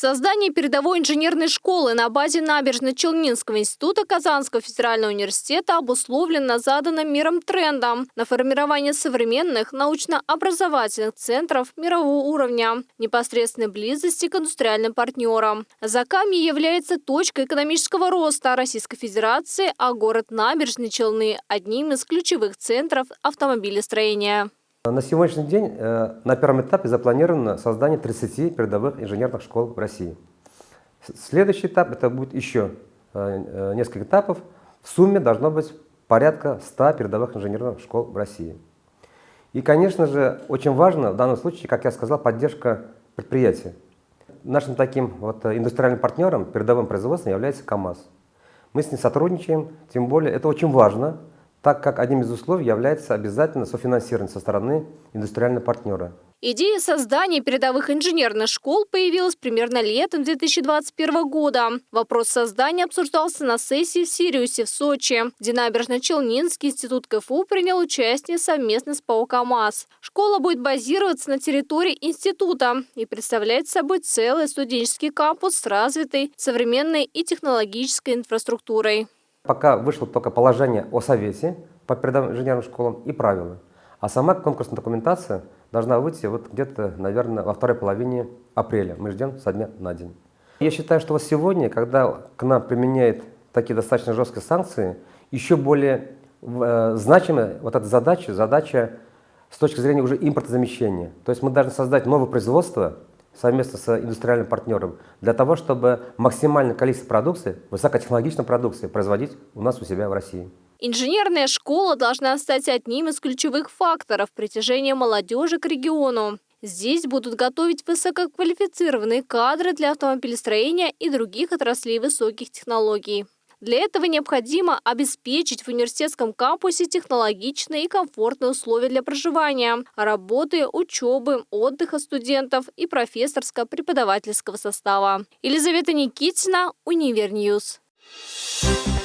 Создание передовой инженерной школы на базе Набережно-Челнинского института Казанского федерального университета обусловлено заданным миром трендом на формирование современных научно-образовательных центров мирового уровня, непосредственной близости к индустриальным партнерам. Заками является точкой экономического роста Российской Федерации, а город Набережные Челны – одним из ключевых центров автомобилестроения. На сегодняшний день э, на первом этапе запланировано создание 30 передовых инженерных школ в России. Следующий этап это будет еще э, э, несколько этапов. В сумме должно быть порядка 100 передовых инженерных школ в России. И, конечно же, очень важно в данном случае, как я сказал, поддержка предприятия. Нашим таким вот индустриальным партнером, передовым производством является КАМАЗ. Мы с ним сотрудничаем, тем более это очень важно, так как одним из условий является обязательно софинансирование со стороны индустриального партнера. Идея создания передовых инженерных школ появилась примерно летом 2021 года. Вопрос создания обсуждался на сессии в Сириусе в Сочи, где Набережно-Челнинский институт КФУ принял участие совместно с ПАО КАМАЗ. Школа будет базироваться на территории института и представлять собой целый студенческий кампус с развитой современной и технологической инфраструктурой. Пока вышло только положение о совете по передовым инженерным школам и правила. А сама конкурсная документация должна выйти вот где-то, наверное, во второй половине апреля. Мы ждем со дня на день. Я считаю, что вот сегодня, когда к нам применяют такие достаточно жесткие санкции, еще более э, значимая вот эта задача, задача с точки зрения уже импортозамещения. То есть мы должны создать новое производство, совместно с индустриальным партнером для того, чтобы максимальное количество продукции, высокотехнологичной продукции производить у нас у себя в России. Инженерная школа должна стать одним из ключевых факторов притяжения молодежи к региону. Здесь будут готовить высококвалифицированные кадры для автомобилестроения и других отраслей высоких технологий. Для этого необходимо обеспечить в университетском кампусе технологичные и комфортные условия для проживания, работы, учебы, отдыха студентов и профессорско-преподавательского состава. Елизавета Никитина, Univer News. Thank